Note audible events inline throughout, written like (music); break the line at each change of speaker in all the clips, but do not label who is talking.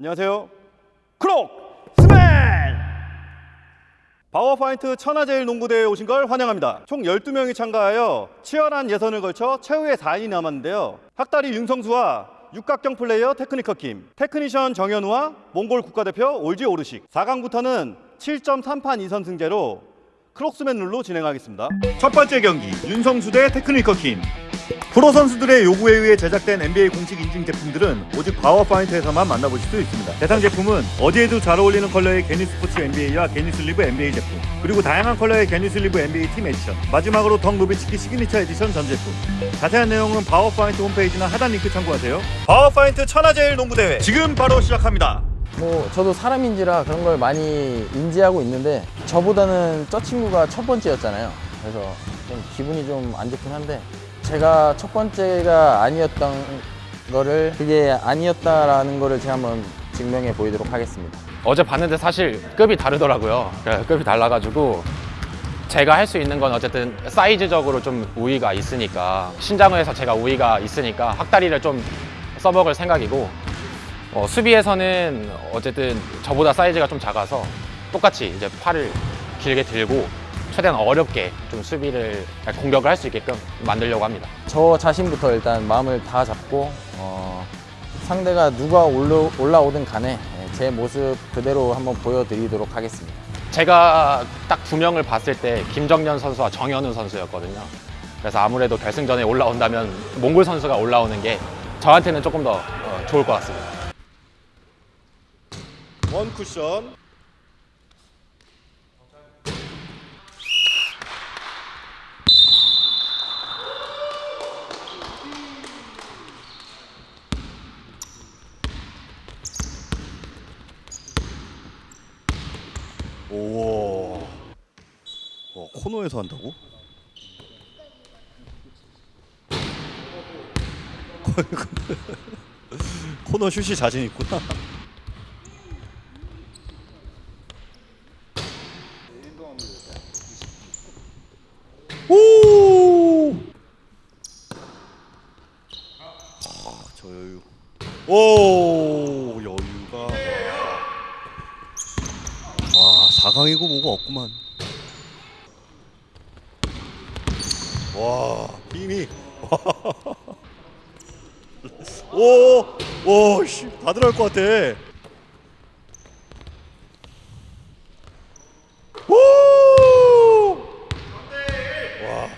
안녕하세요. 크록스맨! 바우어파인트 천하제일 농구대회에 오신 걸 환영합니다. 총 12명이 참가하여 치열한 예선을 걸쳐 최후의 4인이 남았는데요. 학다리 윤성수와 육각형 플레이어 테크니컬 킴, technician 정현우와 몽골 국가대표 올지 오르식 4강부터는 7점 3판 2선승제로 크록스맨 룰로 진행하겠습니다. 첫 번째 경기 윤성수 대 테크니컬 킴 프로 선수들의 요구에 의해 제작된 NBA 공식 인증 제품들은 오직 바우어파인트에서만 만나보실 수 있습니다. 대상 제품은 어디에도 잘 어울리는 컬러의 knee support NBA와 knee sleeve NBA 제품, 그리고 다양한 컬러의 knee sleeve NBA 팀 에디션, 마지막으로 덕 노비츠키 signature edition 전 제품. 자세한 내용은 바우어파인트 홈페이지나 하단 링크 참고하세요. 바우어파인트 천하제일 농구대회 지금 바로 시작합니다.
뭐 저도 사람인지라 그런 걸 많이 인지하고 있는데 저보다는 저 친구가 첫 번째였잖아요. 그래서 좀 기분이 좀 안 좋긴 한데 제가 첫 번째가 아니었던 거를 그게 아니었다라는 거를 제가 한번 증명해 보이도록 하겠습니다.
어제 봤는데 사실 급이 다르더라고요. 네, 급이 달라가지고 제가 할 수 있는 건 어쨌든 사이즈적으로 좀 우위가 있으니까 신장에서 제가 우위가 있으니까 학다리를 좀 써먹을 생각이고 어, 수비에서는 어쨌든 저보다 사이즈가 좀 작아서 똑같이 이제 팔을 길게 들고 최대한 어렵게 좀 수비를 아니, 공격을 할 수 있게끔 만들려고 합니다.
저 자신부터 일단 마음을 다 잡고 어, 상대가 누가 올라, 올라오든 간에 예, 제 모습 그대로 한번 보여드리도록 하겠습니다.
제가 딱 두 명을 봤을 때 김정년 선수와 정현우 선수였거든요. 그래서 아무래도 결승전에 올라온다면 몽골 선수가 올라오는 게 저한테는 조금 더 어, 좋을 것 같습니다.
원 쿠션. 오. 와, 코너에서 한다고? (laughs) 코너 슛이 자신 있구나. 오! 아, 저 여유. 오, 여유가. 와, 4강이고 뭐고 없구만. 와, 힘이. (laughs) 오, 오, 씨, 다 들어갈 것 같아. 오! 와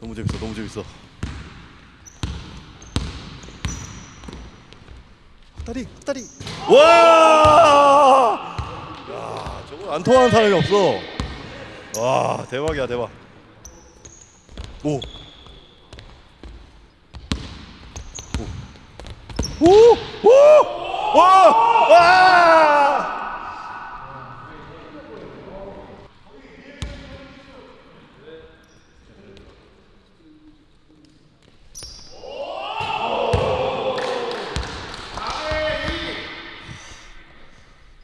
너무 재밌어 너무 재밌어 헛다리 헛다리 와! 안 통하는 사람이 없어 와 대박이야 대박 오 오! 오! 오! 와! 와!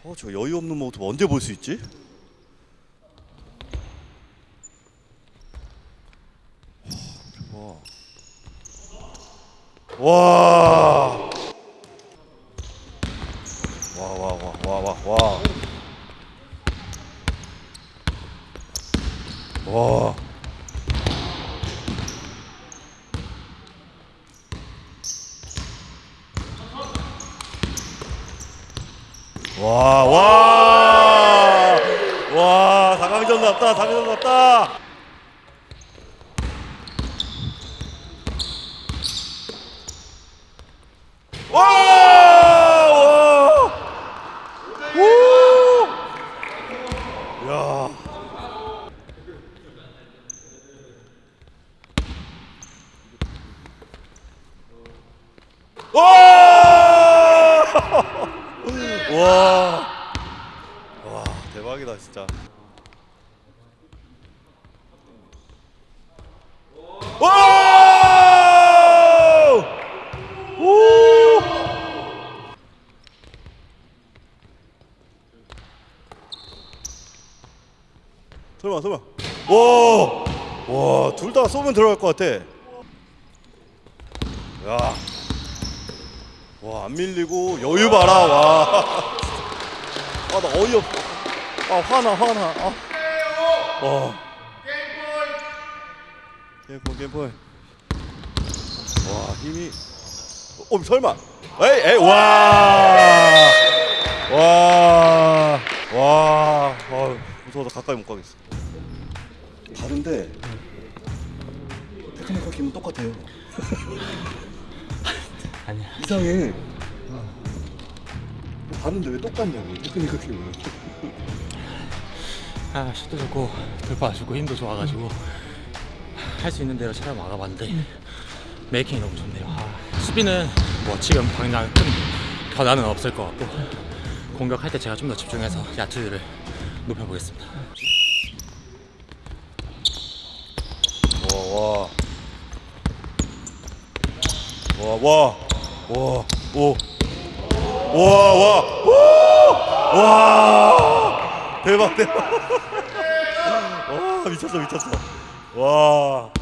어, 저 여유 없는 모습 언제 볼 수 있지? 와. 와. 와, 와, 와, 와, 와, 와. 와. 와, 와. 와, 4강전 났다. 4강전 났다. 와! 와! 오! 야. 와! (laughs) 와. 와, 대박이다, 진짜. 와! 오! 설마 설마 와! 와, 둘 다 쏘면 들어갈 것 같아. 야. 와, 안 밀리고 여유 봐라. 와. (laughs) 아, 나 어이없. 아, 화나, 화나. 아. 와. 게임볼, 게임볼. 와, 힘이. 어, 설마. 에이, 에이, 와. 와. 와. 아, 무서워서 가까이 못 가겠어. 다른데 테크니컬 킴은 똑같아요. (laughs)
아니야.
이상해. 다른데 왜 똑같냐고 테크니컬 킴은.
아 슛도 좋고 돌파 좋고 힘도 좋아가지고 할 수 있는 대로 차려 막아봤는데 making이 너무 좋네요. 아, 수비는 뭐 지금 당장 큰 변화는 없을 것 같고 공격할 때 제가 좀 더 집중해서 야투율을 높여보겠습니다.
와, 와. 와, 와. 와, 오. 와, 와. 오! 와! 대박, 대박. (laughs) 와, 미쳤어, 미쳤어. 와.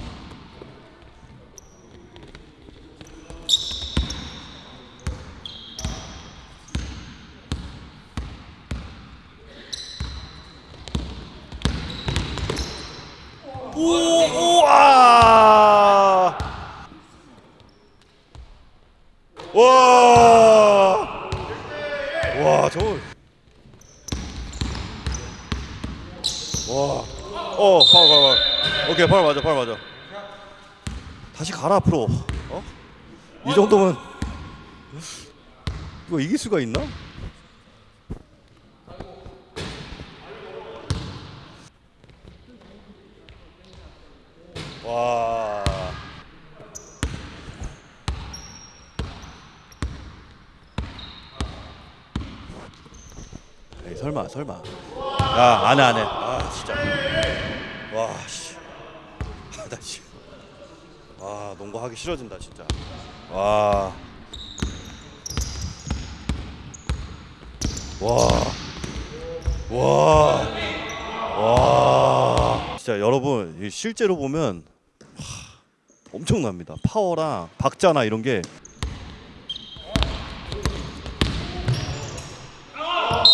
오, 우와! 와! 와, 저 와. 어, 파울, 파울, 파울. 오케이, 파울 맞아, 파울 맞아. 다시 가라 앞으로. 어? 이 정도면 이거 이길 수가 있나? 와. 에이, 설마, 설마. 야, 안 해, 안 해. 아, 진짜. 와, 씨. 아, 나 씨. 와, 농구 하기 싫어진다, 진짜. 와. 와. 와. 와. 진짜 여러분, 이 실제로 보면 하, 엄청납니다. 파워랑 박자나 이런 게 와.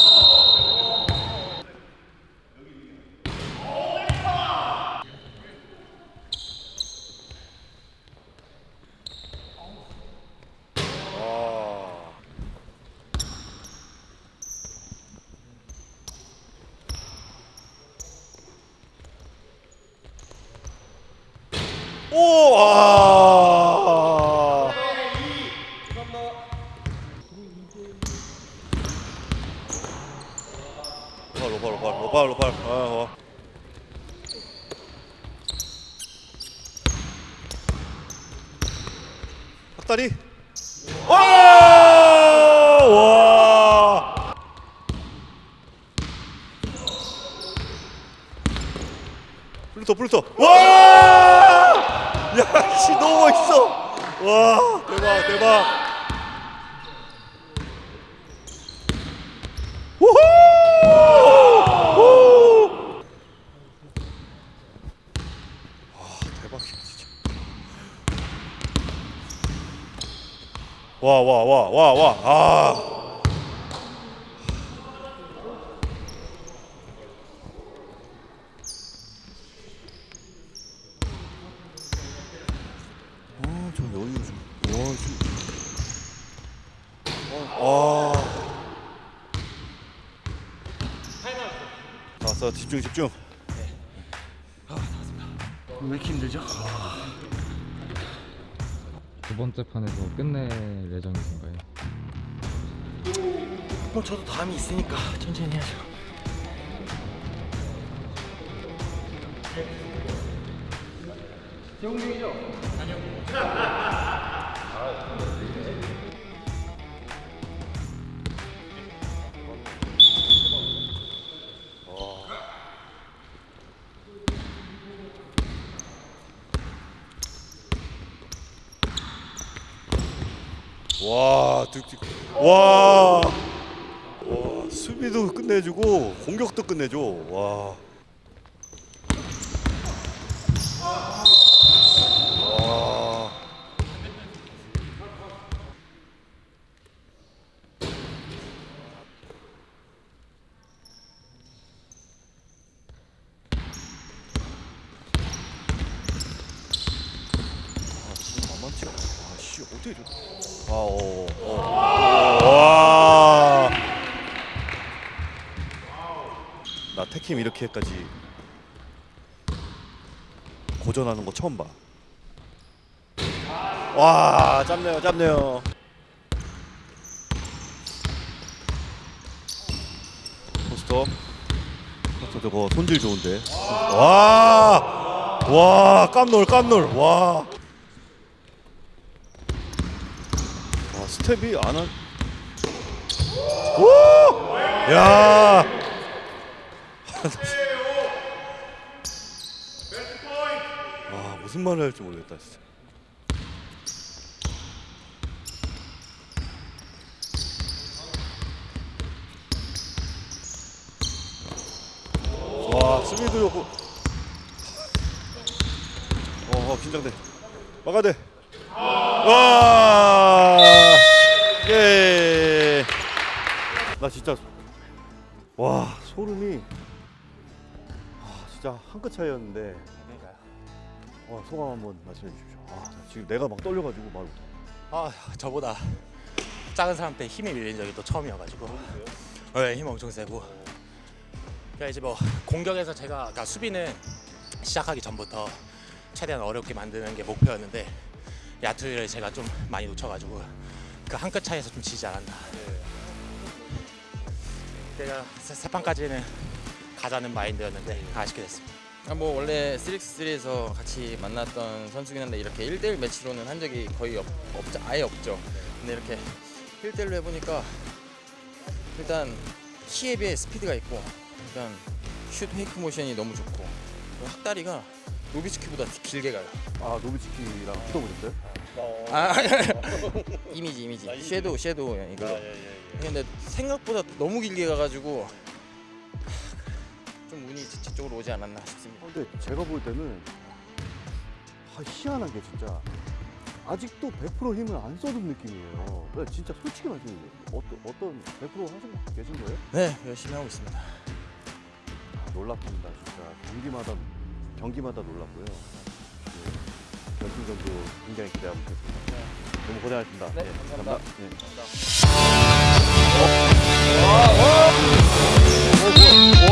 오! 아! 로팔 로팔 로팔 로팔 아, 어. 학다리 와! 와! 플루터 플루터 와! 야, 씨 너무 멋있어. 와, 대박 대박. 우후! 우! 와, 대박이야 진짜. 와, 와. 아. 아, 저 여유 좀. 와, 좀. 아. 나왔어. 집중, 집중.
왜 이렇게 힘들죠?
두 번째 판에서 끝낼 예정이신가요?
뭐 저도 다음이 있으니까 천천히 해야죠.
와, 득 와. 와, 수비도 끝내주고 공격도 끝내줘. 와. 와. 어떻게 저? 와. 나 태킴 이렇게까지 고전하는 거 처음 봐. 와, 짧네요, 짧네요. 포스터. 포스터 저거 손질 좋은데. 와, 와, 깜놀, 깜놀, 와. 와, 스텝이 안 한. 오! 야! 와, (laughs) 무슨 말을 할지 모르겠다, 진짜. 와, 수비도 좋고. 어, 어 긴장돼. 막아야 돼. 와! 와 소름이 아, 진짜 한 끗 차이였는데. 와 소감 한번 말씀해 주십시오. 아, 나 지금 내가 막 떨려가지고 말 못해.
아 저보다 작은 사람한테 힘이 밀린 적이 또 처음이어가지고 네, 힘 엄청 세고 그러니까 이제 뭐 공격에서 제가 그러니까 수비는 시작하기 전부터 최대한 어렵게 만드는 게 목표였는데 야투를 제가 좀 많이 놓쳐가지고 그 한 끗 차이에서 좀 지지 않았나 제가 세, 세 판까지는 가자는 마인드였는데 아쉽게 됐습니다
아, 뭐 원래 3x3에서 같이 만났던 선수긴 한데 이렇게 1대1 매치로는 한 적이 거의 없, 없 아예 없죠. 근데 이렇게 1대1로 해보니까 일단 키에 비해 스피드가 있고 일단 슛 페이크 모션이 너무 좋고 학다리가 노비츠키보다 길게 가요.
아 노비츠키랑 붙어보셨어요?
아 이미지 이미지 섀도우 섀도우 이거. 근데 생각보다 너무 길게 가가지고 좀 운이 제 쪽으로 오지 않았나 싶습니다.
어, 근데 제가 볼 때는 아, 희한한 게 진짜 아직도 100% 힘을 안 써둔 느낌이에요. 네, 진짜 솔직히 말씀드려요. 어떤 어떤 100% 하시고 계신 거예요?
네 열심히 하고 있습니다.
아, 놀랍습니다. 진짜 경기마다 경기마다 놀랍고요. 네, 결승전도 굉장히 기대하고 있습니다. 너무 고생하셨습니다.
네,
네
감사합니다. 감사합니다.
네. 감사합니다. 오, 오, 오,